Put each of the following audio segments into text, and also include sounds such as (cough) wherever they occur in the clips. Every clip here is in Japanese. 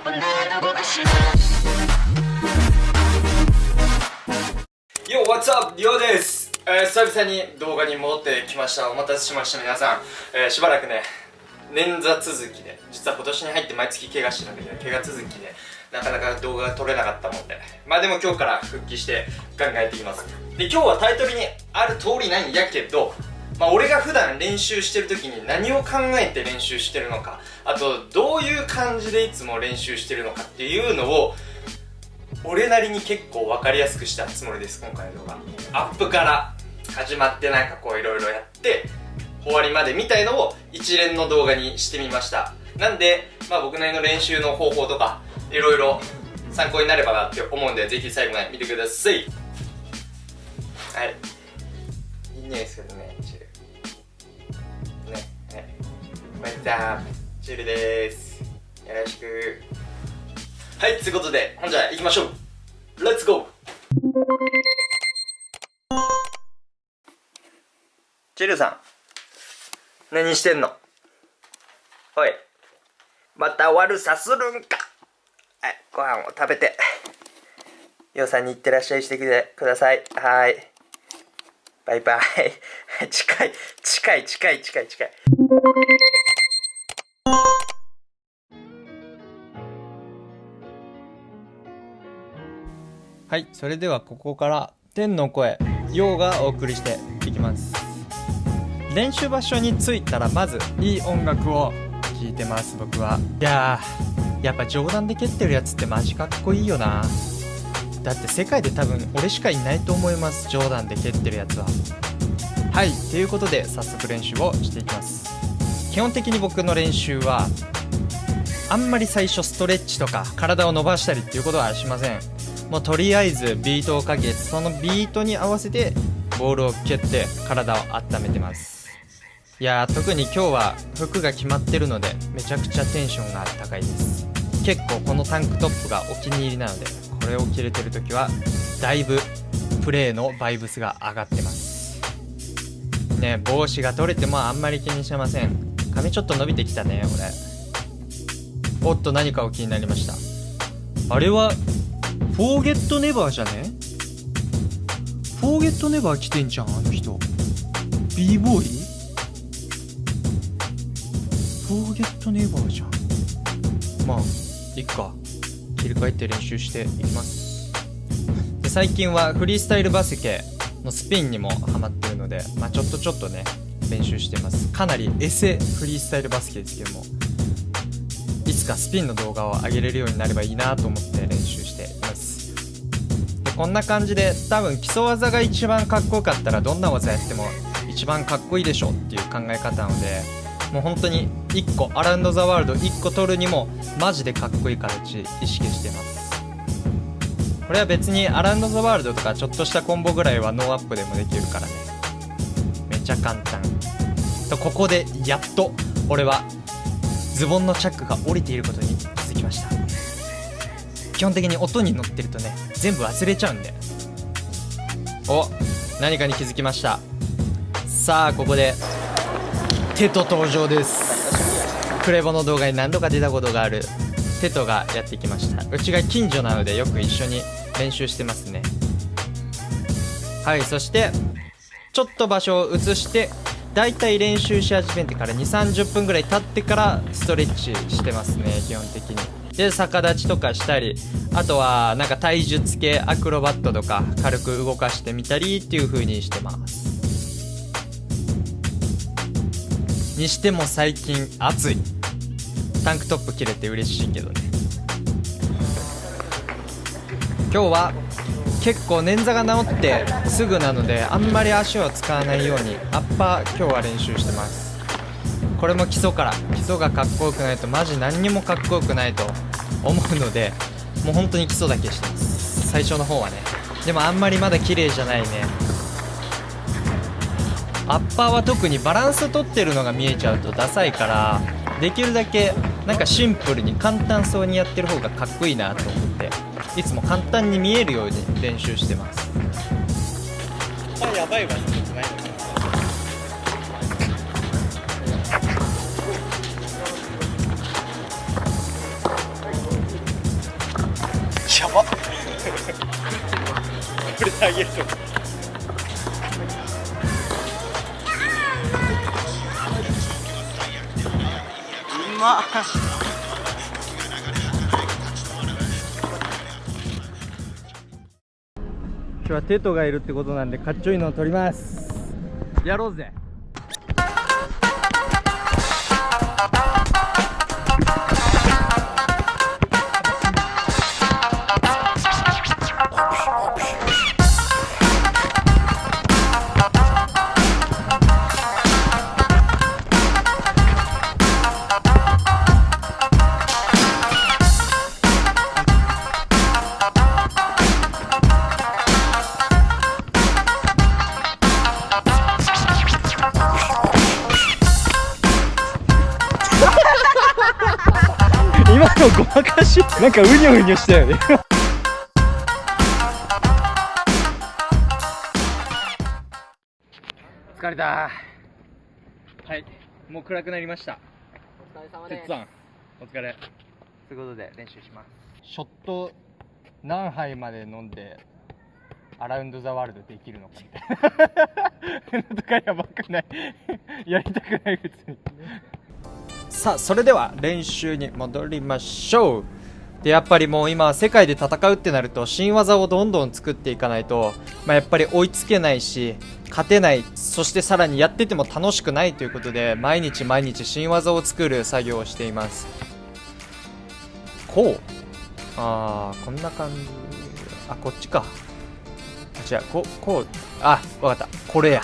Yo, what's up? です、えー、久々に動画に戻ってきました。お待たせしました皆さん、えーしばらくね捻挫続きで。実は今年に入って毎月怪我してたんだけど怪我続きでなかなか動画が撮れなかったもんで。まあでも今日から復帰してガンガンやっていきます。で今日はタイトルにある通りないんやけどまあ俺が普段練習してる時に何を考えて練習してるのかあとどういう感じでいつも練習してるのかっていうのを俺なりに結構分かりやすくしたつもりです今回の動画アップから始まってなんかこういろいろやって終わりまでみたいのを一連の動画にしてみました。なんで、まあ、僕なりの練習の方法とかいろいろ参考になればなって思うんでぜひ最後まで見てください。はい。いい匂いですけどね。またチルですよろしくはい、ということで、ほんじゃ行きましょうレッツゴーチルさん、何してんの？おい、また悪さするんか？はい、ご飯を食べて、ようさんに行ってらっしゃいしてきてください。はい。バイバイ。(laughs) 近い、近い、近い、近い、近い。はい、それではここから天の声、ヨウがお送りしていきます。練習場所に着いたらまずいい音楽を聴いてます、僕は。いやー、やっぱ冗談で蹴ってるやつってマジかっこいいよな。だって世界で多分俺しかいないと思います、冗談で蹴ってるやつは。はい、ということで早速練習をしていきます。基本的に僕の練習はあんまり最初ストレッチとか体を伸ばしたりっていうことはしませんもうとりあえずビートをかけそのビートに合わせてボールを蹴って体を温めてます。いや特に今日は服が決まってるのでめちゃくちゃテンションが高いです。結構このタンクトップがお気に入りなのでこれを着れてる時はだいぶプレーのバイブスが上がってます。ね帽子が取れてもあんまり気にしません。髪ちょっと伸びてきたね俺。おっと何かを気になりました？あれはフォーゲットネバーじゃね？フォーゲットネバー来てんじゃんあの人。B ボーイフォーゲットネバーじゃん。まあいっか。切り替えて練習していきます。で最近はフリースタイルバスケのスピンにもハマってるのでまあちょっとちょっとね練習してます。かなりエセフリースタイルバスケですけども。いつかスピンの動画を上げれるようになればいいなと思って練習してこんな感じで多分基礎技が一番かっこよかったらどんな技やっても一番かっこいいでしょっていう考え方なのでもう本当に1個 around the world 1個取るにもマジでかっこいい形意識してます。これは別に around the world とかちょっとしたコンボぐらいはノーアップでもできるからね。めちゃ簡単。とここでやっと俺はズボンのチャックが降りていることに基本的に音に乗ってるとね全部忘れちゃうんでお何かに気づきました。さあここでテト登場です。クレボの動画に何度か出たことがあるテトがやってきました。うちが近所なのでよく一緒に練習してますね。はいそしてちょっと場所を移してだいたい練習し始めてから2 3 0分ぐらい経ってからストレッチしてますね基本的に。で逆立ちとかしたりあとはなんか体術系アクロバットとか軽く動かしてみたりっていう風にしてます。にしても最近暑い。タンクトップ着れて嬉しいけどね。今日は結構捻挫が治ってすぐなのであんまり足を使わないようにアッパー今日は練習してます。これも基礎から。基礎がかっこよくないとマジ何にもかっこよくないと思うのでもう本当に基礎だけしてます。最初の方はね。でもあんまりまだ綺麗じゃないね。アッパーは特にバランス取ってるのが見えちゃうとダサいからできるだけなんかシンプルに簡単そうにやってる方がかっこいいなと思っていつも簡単に見えるように練習してます。あやばいわ。一つないのやばこれであげると。うま。っ今日はテトがいるってことなんでかっちょいいのを撮ります。やろうぜ今のごまかしなんかうにょうにょしたよね。疲れた。はい。もう暗くなりました。お疲れ様です。お疲れ。ということで練習します。ショット何杯まで飲んでアラウンドザワールドできるのかみたいな。(laughs) とかやばくない。やりたくない別にさあそれでは練習に戻りましょう。でやっぱりもう今世界で戦うってなると新技をどんどん作っていかないと、まあ、やっぱり追いつけないし勝てないそしてさらにやってても楽しくないということで毎日毎日新技を作る作業をしています。こう。あーこんな感じ。あこっちか。あ違う。ここう。あわかった。これや。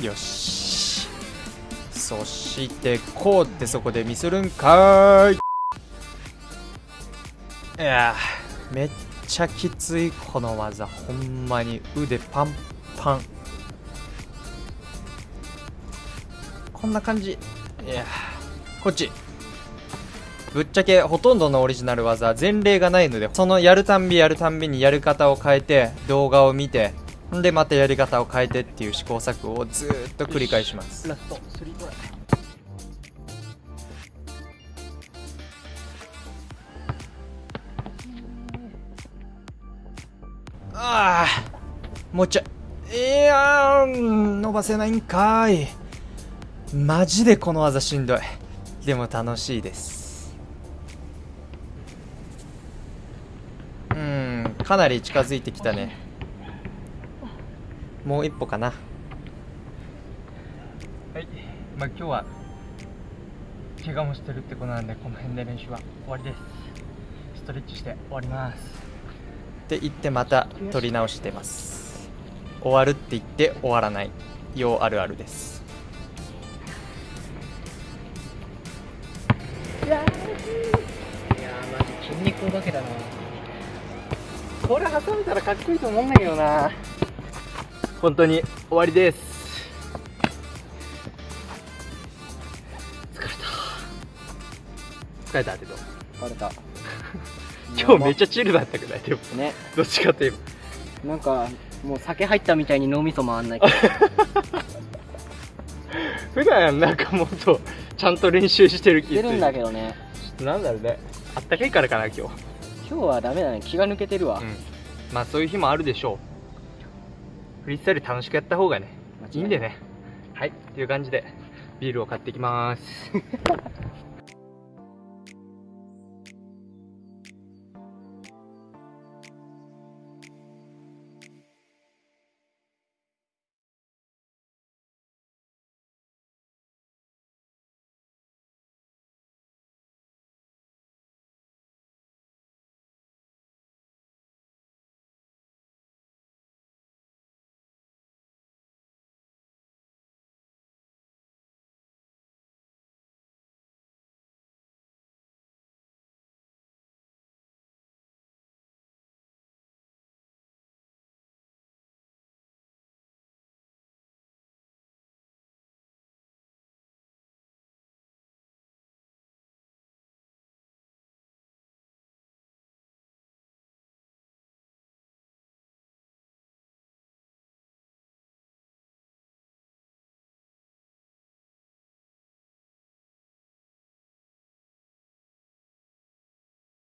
よし。そしてこうってそこでミスるんかい。いやめっちゃきついこの技。ほんまに腕パンパン。こんな感じ。いやこっち。ぶっちゃけほとんどのオリジナル技前例がないのでそのやるたんびやるたんびにやる方を変えて動画を見てでまたやり方を変えてっていう試行錯誤をずっと繰り返します。ラストスリートああもうちょいいやー伸ばせないんかい。マジでこの技しんどい。でも楽しいです。うんかなり近づいてきたね。もう一歩かな。はい。まあ今日は怪我もしてるってことなんでこの辺で練習は終わりです。ストレッチして終わります。って言ってまた取り直してます。終わるって言って終わらない。ようあるあるです。いやーマジ筋肉お化けだな。これ挟めたらかっこいいと思うんだけどな本当に終わりです。疲れた。疲れたけどバレた。(laughs) 今日めっちゃチルだったくない？でも。ね。どっちかといえば。なんかもう酒入ったみたいに脳みそ回んない。け (laughs) ど普段なんかもっとちゃんと練習してる気出るんだけどね。なんだろうね。あったかいからかな今日。今日はダメだね。気が抜けてるわ、うん。まあそういう日もあるでしょうフリースタイル楽しくやった方がねいいんでね。はいという感じでビールを買ってきます (laughs)